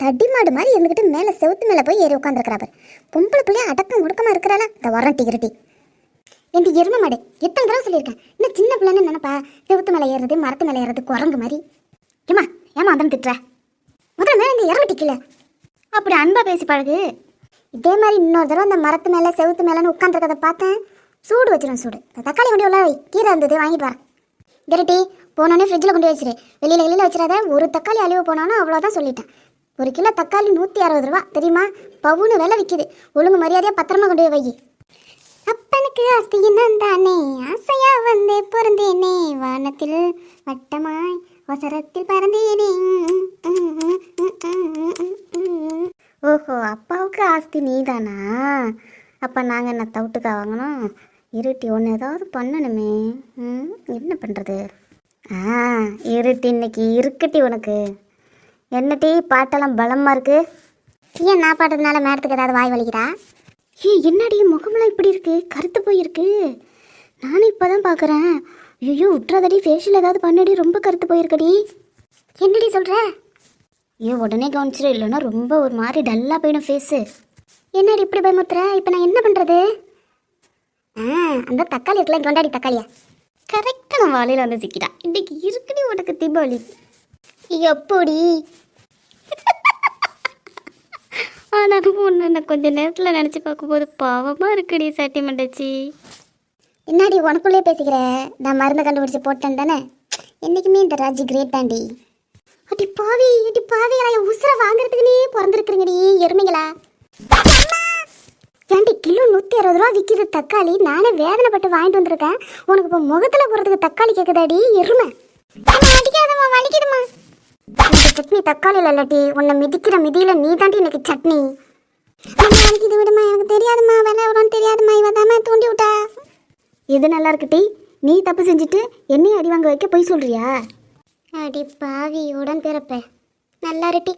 தடி மாடு மாதிரி இருந்துக்கிட்டு மேலே செவுத்து மேலே போய் ஏறி உட்காந்துருக்கிறாரு பொம்பளை பிள்ளைய அடக்கம் ஒடுக்கமா இருக்கிறாளா? இந்த வரட்டி கிரட்டி என் எருமை மாடு எத்தனை தடவை சொல்லியிருக்கேன்? இன்னும் சின்ன பிள்ளைன்னு நினைப்பா? செவுத்து மேலே ஏறுறது மரத்து மேலே ஏறுறது குரங்கு மாதிரி. ஏமா ஏமா அதன் திட்டுற? முதல்ல மேலே இந்த இறமட்டி கீழே. அப்படி அன்பா பேசி பழகு. இதே மாதிரி இன்னொரு தடவை அந்த மரத்து மேலே செவுத்து மேலேன்னு உட்காந்துருக்கதை பார்த்தேன். சூடு வச்சிடும் சூடு. இந்த தக்காளி கொண்டு உள்ள கீரை இருந்தது வாங்கிட்டு வரேன். கிரட்டி போனோடனே ஃப்ரிட்ஜில் கொண்டு வச்சிரு. வெளியில் வெளியில் வச்சிடாத ஒரு தக்காளி அழிவு போனாலும் அவ்வளோதான் சொல்லிட்டேன். ஒரு கிலோ தக்காளி நூற்றி அறுபது ரூபா. தெரியுமா? பவுனு விலை விற்கிது ஒழுங்கு மரியாதையாக பத்திரமா கொண்டு போய் வை அப்பனுக்கு அஸ்தியினம் தானே ஆசையா வந்து பிறந்தேனே வானத்தில் வட்டமாய் வசரத்தில் பறந்தேனே. ஓஹோ அப்பாவுக்கு ஆஸ்தி நீதானா? அப்போ நாங்கள் என்ன தவிட்டுக்கா வாங்கணும்? இருட்டி ஒன்று ஏதாவது பண்ணணுமே. ம் என்ன பண்ணுறது ஆ இருட்டி இன்னைக்கு இருக்கட்டி உனக்கு. என்னட்டி பாட்டெல்லாம் பலமாக இருக்கு? ஏன் நான் பாட்டதுனால மேடத்துக்கு ஏதாவது வாய் வலிக்குதா? ஏ என்னடி முகமெல்லாம் இப்படி இருக்கு? கருத்து போயிருக்கு. நானும் இப்போ தான் பார்க்குறேன் ஐயோ விட்றாதடி ஃபேஷியல் ஏதாவது பண்ணடி. ரொம்ப கருத்து போயிருக்கடி. என்னடி சொல்கிற ஐயோ உடனே கவனிச்சிரு. இல்லைன்னா ரொம்ப ஒரு மாதிரி டல்லாக போயிடும் ஃபேஸு என்னடி இப்படி பயமுத்துற இப்போ நான் என்ன பண்ணுறது ஆ அந்த தக்காளி இருக்கலாம் கொண்டாடி தக்காளியா. கரெக்டாக நான் வாழையில் வந்து சிக்கிட்டா. இன்றைக்கி இருக்குடி உனக்கு தீபாவளி. எப்படி? ஆனாலும் ஒன்று நான் கொஞ்ச நேரத்தில் நினச்சி பார்க்கும்போது பாவமாக இருக்குடி சட்டி மண்டச்சி. என்னாடி உனக்குள்ளே பேசிக்கிற? நான் மருந்து கண்டுபிடிச்சி போட்டேன் தானே? என்றைக்குமே இந்த ராஜி கிரேட் தாண்டி. அடி பாவி அடி பாவிகளா என் உசுரை வாங்குறதுக்குனே பிறந்திருக்குறீங்கடி எருமைங்களா ஏன்டி கிலோ நூற்றி அறுபது ரூபா விற்கிது தக்காளி. நானே வேதனைப்பட்டு வாங்கிட்டு வந்திருக்கேன். உனக்கு இப்போ முகத்தில் போகிறதுக்கு தக்காளி கேட்குதாடி எருமை. அடிக்காதம்மா வலிக்குதுமா சட்னி தக்காளி இல்லாட்டி உன்னை மிதிக்கிற மிதியில் நீ தாண்டி எனக்கு சட்னி. அம்மா, வலிக்குது விடுமா? எனக்கு தெரியாதும்மா. வேலை எவ்வளோன்னு தெரியாதும்மா. இவ தாம்மா தூண்டி விட்டா. இது நல்லா இருக்குட்டி நீ தப்பு செஞ்சுட்டு என்னையும் அடி வாங்க வைக்க போய் சொல்றியா? அடி பாவி உடன் பிறப்ப நல்லா இருட்டி